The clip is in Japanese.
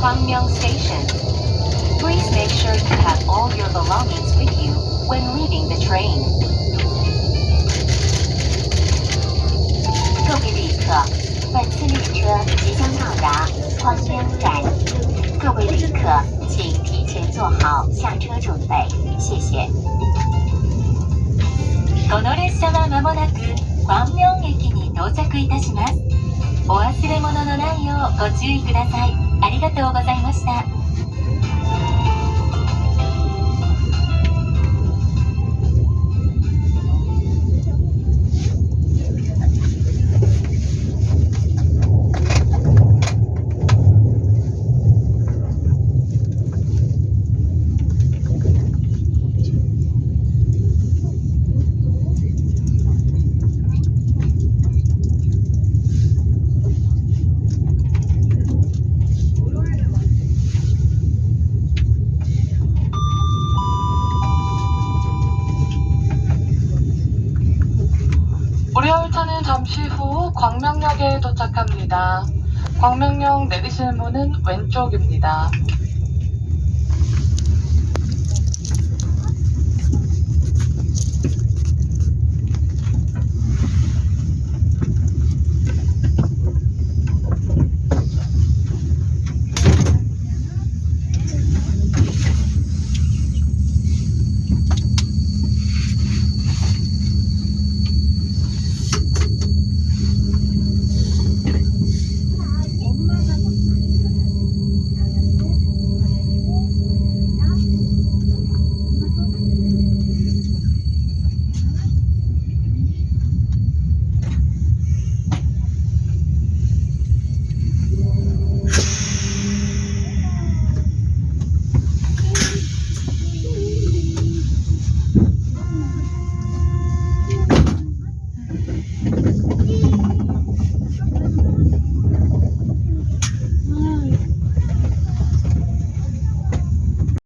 Kwangmyung station. Please make sure you have all your belongings with you when leaving the train. 各位旅客，本次列车即将到达黄渊站，各位旅客请提前做好下车准备，谢谢。この列車は間もなく光明駅に到着いたします。お忘れ物のないようご注意ください。ありがとうございました。 열차는 잠시 후 광명역에 도착합니다. 광명역 내리실 문은 왼쪽입니다.